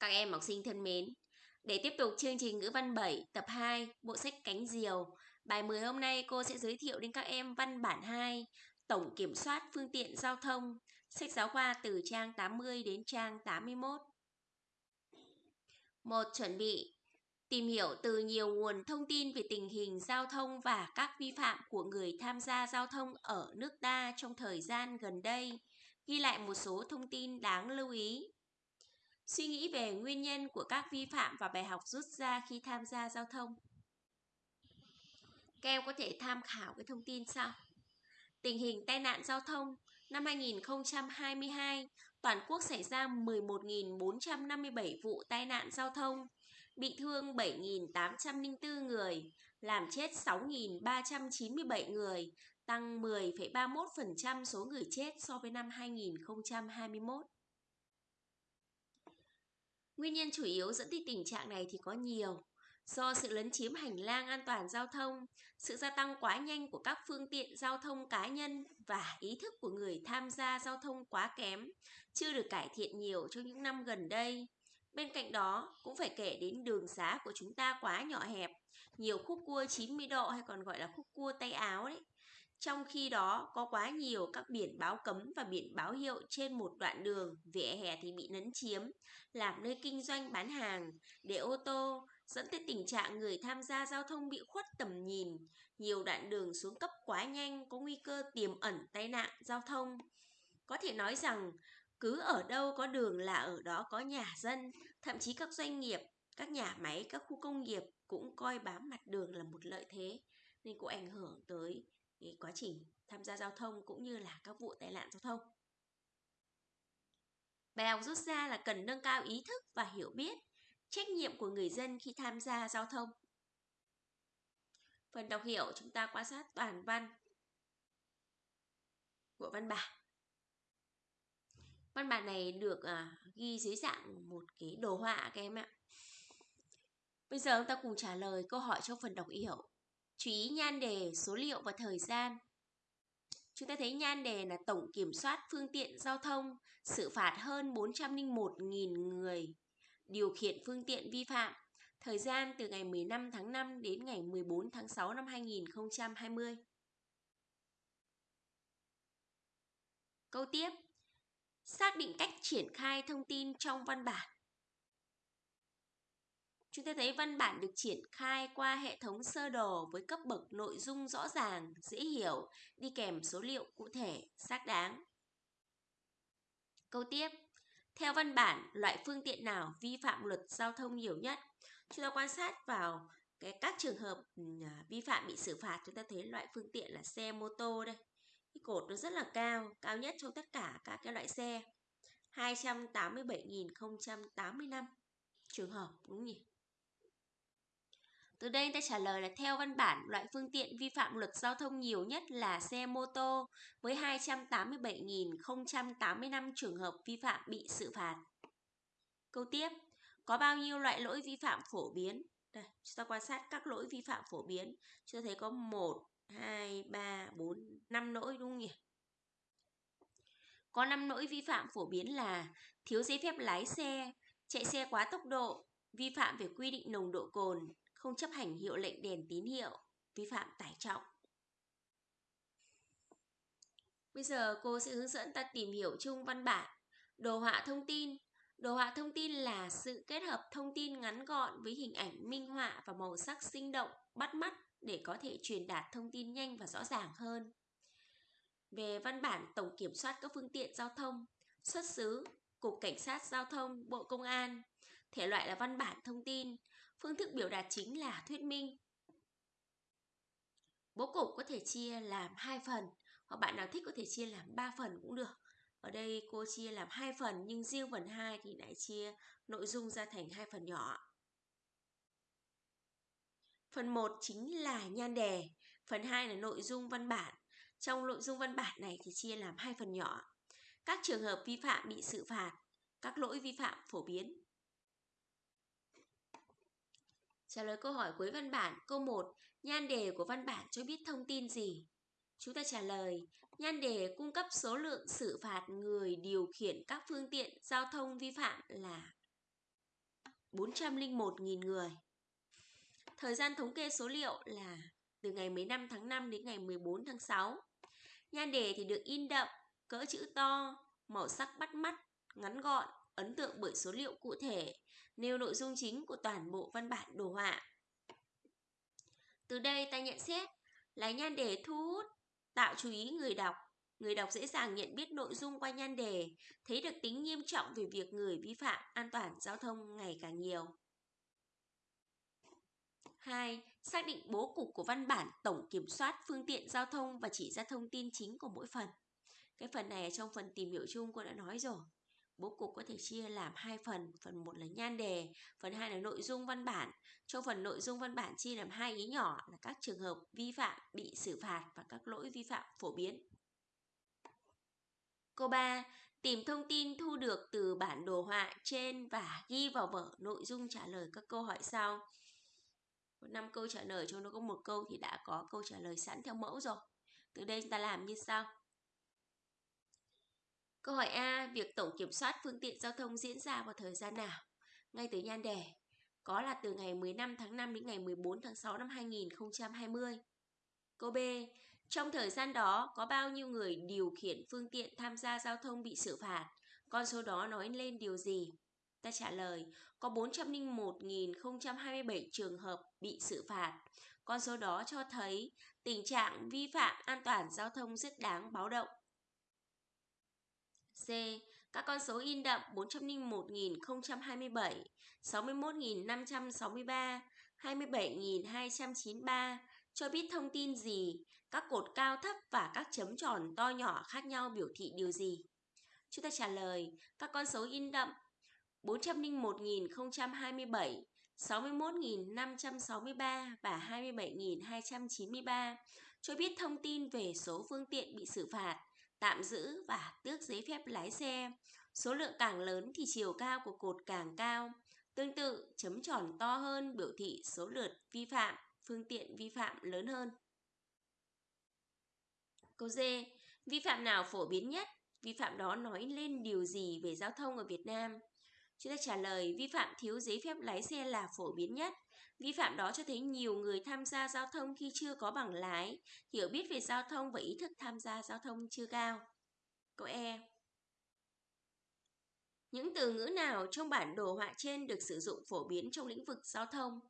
Các em học sinh thân mến, để tiếp tục chương trình ngữ văn 7 tập 2 bộ sách Cánh Diều, bài 10 hôm nay cô sẽ giới thiệu đến các em văn bản 2 Tổng kiểm soát phương tiện giao thông, sách giáo khoa từ trang 80 đến trang 81. một Chuẩn bị Tìm hiểu từ nhiều nguồn thông tin về tình hình giao thông và các vi phạm của người tham gia giao thông ở nước ta trong thời gian gần đây. Ghi lại một số thông tin đáng lưu ý. Suy nghĩ về nguyên nhân của các vi phạm và bài học rút ra khi tham gia giao thông. Các em có thể tham khảo cái thông tin sau. Tình hình tai nạn giao thông năm 2022, toàn quốc xảy ra 11.457 vụ tai nạn giao thông, bị thương 7.804 người, làm chết 6.397 người, tăng 10,31% số người chết so với năm 2021. Nguyên nhân chủ yếu dẫn tới tình trạng này thì có nhiều. Do sự lấn chiếm hành lang an toàn giao thông, sự gia tăng quá nhanh của các phương tiện giao thông cá nhân và ý thức của người tham gia giao thông quá kém, chưa được cải thiện nhiều trong những năm gần đây. Bên cạnh đó, cũng phải kể đến đường xá của chúng ta quá nhỏ hẹp, nhiều khúc cua 90 độ hay còn gọi là khúc cua tay áo đấy. Trong khi đó, có quá nhiều các biển báo cấm và biển báo hiệu trên một đoạn đường, vỉa hè thì bị lấn chiếm, làm nơi kinh doanh bán hàng, để ô tô, dẫn tới tình trạng người tham gia giao thông bị khuất tầm nhìn. Nhiều đoạn đường xuống cấp quá nhanh có nguy cơ tiềm ẩn tai nạn giao thông. Có thể nói rằng, cứ ở đâu có đường là ở đó có nhà dân, thậm chí các doanh nghiệp, các nhà máy, các khu công nghiệp cũng coi bám mặt đường là một lợi thế nên cũng ảnh hưởng tới cái quá trình tham gia giao thông cũng như là các vụ tai nạn giao thông. Bài học rút ra là cần nâng cao ý thức và hiểu biết, trách nhiệm của người dân khi tham gia giao thông. Phần đọc hiểu chúng ta quan sát toàn văn của văn bản. Văn bản này được à, ghi dưới dạng một cái đồ họa các em ạ. Bây giờ chúng ta cùng trả lời câu hỏi trong phần đọc hiểu. Chú ý nhan đề, số liệu và thời gian. Chúng ta thấy nhan đề là tổng kiểm soát phương tiện giao thông, xử phạt hơn 401.000 người điều khiển phương tiện vi phạm. Thời gian từ ngày 15 tháng 5 đến ngày 14 tháng 6 năm 2020. Câu tiếp. Xác định cách triển khai thông tin trong văn bản. Chúng ta thấy văn bản được triển khai qua hệ thống sơ đồ với cấp bậc nội dung rõ ràng, dễ hiểu, đi kèm số liệu cụ thể, xác đáng. Câu tiếp, theo văn bản, loại phương tiện nào vi phạm luật giao thông nhiều nhất? Chúng ta quan sát vào cái các trường hợp ừ, à, vi phạm bị xử phạt, chúng ta thấy loại phương tiện là xe mô tô đây. Cái cột nó rất là cao, cao nhất trong tất cả các cái loại xe. 287.085 trường hợp đúng nhỉ? Từ đây ta trả lời là theo văn bản, loại phương tiện vi phạm luật giao thông nhiều nhất là xe mô tô với 287.085 trường hợp vi phạm bị xử phạt. Câu tiếp, có bao nhiêu loại lỗi vi phạm phổ biến? Đây, chúng ta quan sát các lỗi vi phạm phổ biến. Chúng ta thấy có 1, 2, 3, 4, 5 lỗi đúng không nhỉ? Có 5 lỗi vi phạm phổ biến là thiếu giấy phép lái xe, chạy xe quá tốc độ, vi phạm về quy định nồng độ cồn, không chấp hành hiệu lệnh đèn tín hiệu, vi phạm tải trọng. Bây giờ cô sẽ hướng dẫn ta tìm hiểu chung văn bản. Đồ họa thông tin. Đồ họa thông tin là sự kết hợp thông tin ngắn gọn với hình ảnh minh họa và màu sắc sinh động, bắt mắt để có thể truyền đạt thông tin nhanh và rõ ràng hơn. Về văn bản tổng kiểm soát các phương tiện giao thông, xuất xứ, Cục Cảnh sát Giao thông, Bộ Công an, thể loại là văn bản thông tin, Phương thức biểu đạt chính là thuyết minh. Bố cục có thể chia làm hai phần, hoặc bạn nào thích có thể chia làm 3 phần cũng được. Ở đây cô chia làm hai phần nhưng riêng phần 2 thì lại chia nội dung ra thành hai phần nhỏ. Phần 1 chính là nhan đề, phần 2 là nội dung văn bản. Trong nội dung văn bản này thì chia làm hai phần nhỏ. Các trường hợp vi phạm bị xử phạt, các lỗi vi phạm phổ biến. Trả lời câu hỏi cuối văn bản Câu 1 Nhan đề của văn bản cho biết thông tin gì? Chúng ta trả lời Nhan đề cung cấp số lượng xử phạt người điều khiển các phương tiện giao thông vi phạm là 401.000 người. Thời gian thống kê số liệu là từ ngày 15 tháng 5 đến ngày 14 tháng 6. Nhan đề thì được in đậm, cỡ chữ to, màu sắc bắt mắt, ngắn gọn, ấn tượng bởi số liệu cụ thể, nêu nội dung chính của toàn bộ văn bản đồ họa. Từ đây ta nhận xét là nhan đề thu hút, tạo chú ý người đọc. Người đọc dễ dàng nhận biết nội dung qua nhan đề, thấy được tính nghiêm trọng về việc người vi phạm an toàn giao thông ngày càng nhiều. 2. Xác định bố cục của văn bản tổng kiểm soát phương tiện giao thông và chỉ ra thông tin chính của mỗi phần. Cái phần này ở trong phần tìm hiểu chung cô đã nói rồi. Bố cục có thể chia làm hai phần, phần một là nhan đề, phần hai là nội dung văn bản. Trong phần nội dung văn bản chia làm hai ý nhỏ là các trường hợp vi phạm bị xử phạt và các lỗi vi phạm phổ biến. Câu 3. Tìm thông tin thu được từ bản đồ họa trên và ghi vào vở nội dung trả lời các câu hỏi sau. Có 5 câu trả lời trong đó có một câu thì đã có câu trả lời sẵn theo mẫu rồi. Từ đây chúng ta làm như sau. Câu hỏi A, việc tổng kiểm soát phương tiện giao thông diễn ra vào thời gian nào? Ngay từ nhan đề, có là từ ngày 15 tháng 5 đến ngày 14 tháng 6 năm 2020. Câu B, trong thời gian đó có bao nhiêu người điều khiển phương tiện tham gia giao thông bị xử phạt? Con số đó nói lên điều gì? Ta trả lời, có 401.027 trường hợp bị xử phạt. Con số đó cho thấy tình trạng vi phạm an toàn giao thông rất đáng báo động. C. Các con số in đậm 401.027, 61.563, 27.293 cho biết thông tin gì, các cột cao thấp và các chấm tròn to nhỏ khác nhau biểu thị điều gì? Chúng ta trả lời. Các con số in đậm 401.027, 61.563 và 27.293 cho biết thông tin về số phương tiện bị xử phạt tạm giữ và tước giấy phép lái xe. Số lượng càng lớn thì chiều cao của cột càng cao. Tương tự, chấm tròn to hơn biểu thị số lượt vi phạm, phương tiện vi phạm lớn hơn. Câu D. Vi phạm nào phổ biến nhất? Vi phạm đó nói lên điều gì về giao thông ở Việt Nam? Chúng ta trả lời vi phạm thiếu giấy phép lái xe là phổ biến nhất. Vi phạm đó cho thấy nhiều người tham gia giao thông khi chưa có bằng lái, hiểu biết về giao thông và ý thức tham gia giao thông chưa cao. Câu E. Những từ ngữ nào trong bản đồ họa trên được sử dụng phổ biến trong lĩnh vực giao thông?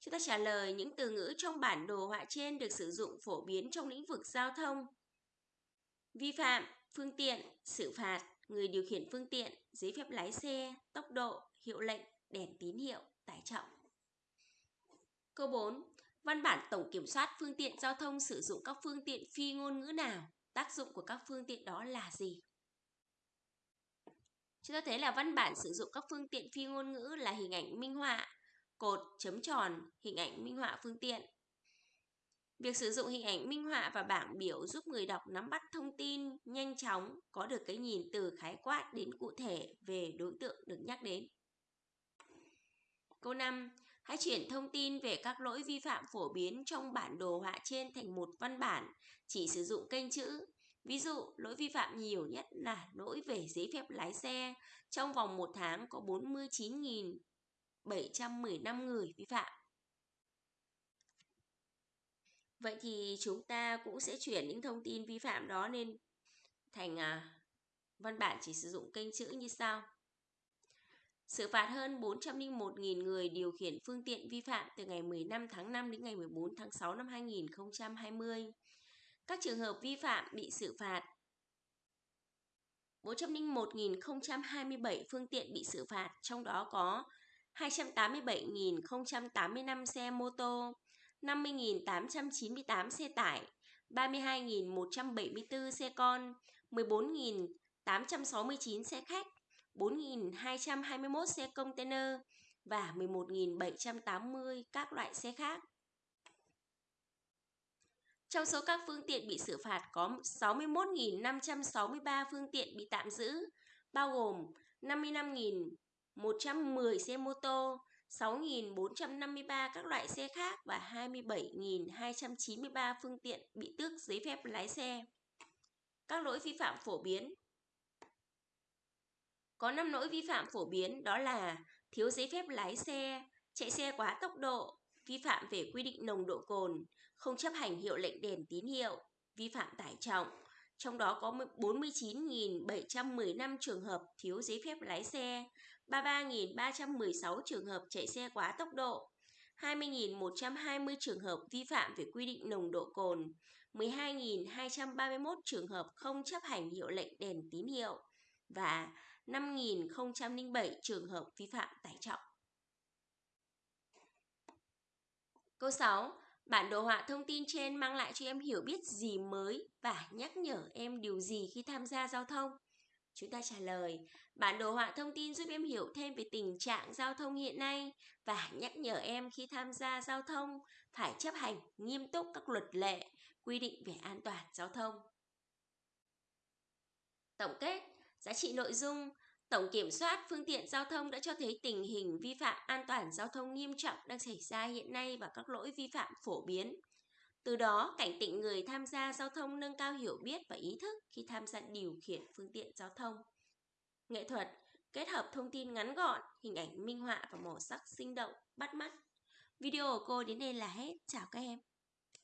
Chúng ta trả lời những từ ngữ trong bản đồ họa trên được sử dụng phổ biến trong lĩnh vực giao thông. Vi phạm, phương tiện, xử phạt, người điều khiển phương tiện, giấy phép lái xe, tốc độ, hiệu lệnh, đèn tín hiệu, tải trọng. Câu 4. Văn bản tổng kiểm soát phương tiện giao thông sử dụng các phương tiện phi ngôn ngữ nào? Tác dụng của các phương tiện đó là gì? Chúng ta thấy là văn bản sử dụng các phương tiện phi ngôn ngữ là hình ảnh minh họa, cột, chấm tròn, hình ảnh minh họa phương tiện. Việc sử dụng hình ảnh minh họa và bảng biểu giúp người đọc nắm bắt thông tin nhanh chóng, có được cái nhìn từ khái quát đến cụ thể về đối tượng được nhắc đến. Câu 5. Hãy chuyển thông tin về các lỗi vi phạm phổ biến trong bản đồ họa trên thành một văn bản, chỉ sử dụng kênh chữ. Ví dụ, lỗi vi phạm nhiều nhất là lỗi về giấy phép lái xe. Trong vòng một tháng có 49.715 người vi phạm. Vậy thì chúng ta cũng sẽ chuyển những thông tin vi phạm đó lên thành à, văn bản chỉ sử dụng kênh chữ như sau. Xử phạt hơn 401.000 người điều khiển phương tiện vi phạm từ ngày 15 tháng 5 đến ngày 14 tháng 6 năm 2020. Các trường hợp vi phạm bị xử phạt 401.027 phương tiện bị xử phạt, trong đó có 287.085 xe mô tô, 50.898 xe tải, 32.174 xe con, 14.869 xe khách, 4.221 xe container và 11.780 các loại xe khác. Trong số các phương tiện bị xử phạt có 61.563 phương tiện bị tạm giữ, bao gồm 55.110 xe mô tô, 6.453 các loại xe khác và 27.293 phương tiện bị tước giấy phép lái xe. Các lỗi vi phạm phổ biến có 5 lỗi vi phạm phổ biến đó là thiếu giấy phép lái xe, chạy xe quá tốc độ, vi phạm về quy định nồng độ cồn, không chấp hành hiệu lệnh đèn tín hiệu, vi phạm tải trọng. Trong đó có 49.715 trường hợp thiếu giấy phép lái xe, 33.316 trường hợp chạy xe quá tốc độ, 20.120 trường hợp vi phạm về quy định nồng độ cồn, 12.231 trường hợp không chấp hành hiệu lệnh đèn tín hiệu và 5.007 trường hợp vi phạm tải trọng. Câu 6. Bản đồ họa thông tin trên mang lại cho em hiểu biết gì mới và nhắc nhở em điều gì khi tham gia giao thông? Chúng ta trả lời, bản đồ họa thông tin giúp em hiểu thêm về tình trạng giao thông hiện nay và nhắc nhở em khi tham gia giao thông phải chấp hành nghiêm túc các luật lệ, quy định về an toàn giao thông. Tổng kết, giá trị nội dung, Tổng kiểm soát phương tiện giao thông đã cho thấy tình hình vi phạm an toàn giao thông nghiêm trọng đang xảy ra hiện nay và các lỗi vi phạm phổ biến. Từ đó, cảnh tỉnh người tham gia giao thông nâng cao hiểu biết và ý thức khi tham gia điều khiển phương tiện giao thông. Nghệ thuật kết hợp thông tin ngắn gọn, hình ảnh minh họa và màu sắc sinh động, bắt mắt. Video của cô đến đây là hết. Chào các em.